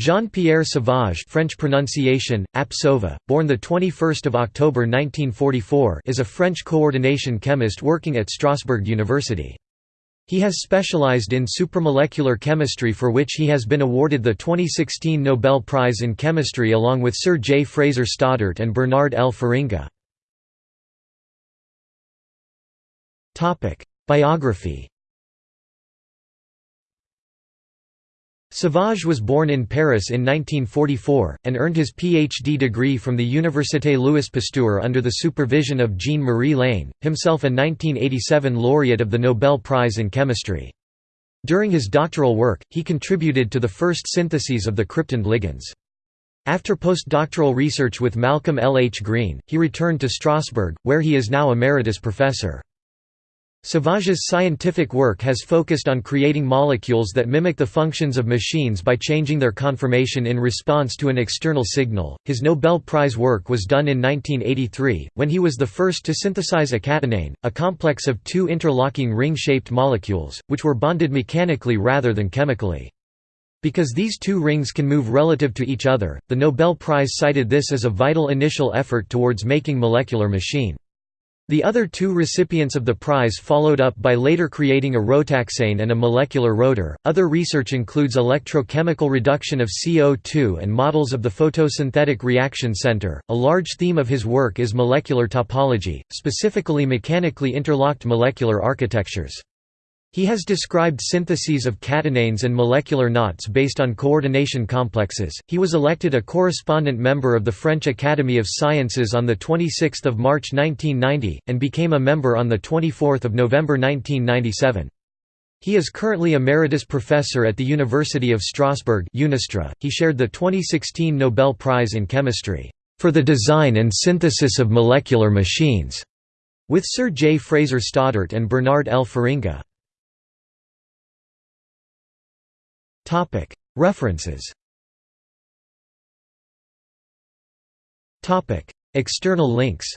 Jean-Pierre Sauvage French pronunciation, Apsova, born 21 October 1944 is a French coordination chemist working at Strasbourg University. He has specialized in supramolecular chemistry for which he has been awarded the 2016 Nobel Prize in Chemistry along with Sir J. Fraser Stoddart and Bernard L. Feringa. Biography Sauvage was born in Paris in 1944, and earned his Ph.D. degree from the Université Louis Pasteur under the supervision of Jean-Marie Lehn, himself a 1987 laureate of the Nobel Prize in Chemistry. During his doctoral work, he contributed to the first syntheses of the cryptand ligands. After postdoctoral research with Malcolm L. H. Green, he returned to Strasbourg, where he is now emeritus professor. Sauvage's scientific work has focused on creating molecules that mimic the functions of machines by changing their conformation in response to an external signal. His Nobel Prize work was done in 1983, when he was the first to synthesize a catenane, a complex of two interlocking ring-shaped molecules, which were bonded mechanically rather than chemically. Because these two rings can move relative to each other, the Nobel Prize cited this as a vital initial effort towards making molecular machine. The other two recipients of the prize followed up by later creating a rotaxane and a molecular rotor. Other research includes electrochemical reduction of CO2 and models of the photosynthetic reaction center. A large theme of his work is molecular topology, specifically mechanically interlocked molecular architectures. He has described syntheses of catenanes and molecular knots based on coordination complexes. He was elected a correspondent member of the French Academy of Sciences on the 26th of March 1990 and became a member on the 24th of November 1997. He is currently emeritus professor at the University of Strasbourg (Unistra). He shared the 2016 Nobel Prize in Chemistry for the design and synthesis of molecular machines with Sir J. Fraser Stoddart and Bernard L. Feringa. References External links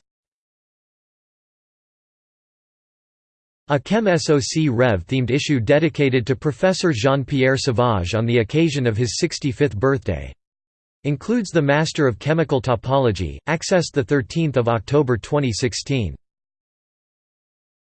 A Chem SOC Rev themed issue dedicated to Professor Jean-Pierre Sauvage on the occasion of his 65th birthday. Includes the Master of Chemical Topology, accessed 13 October 2016.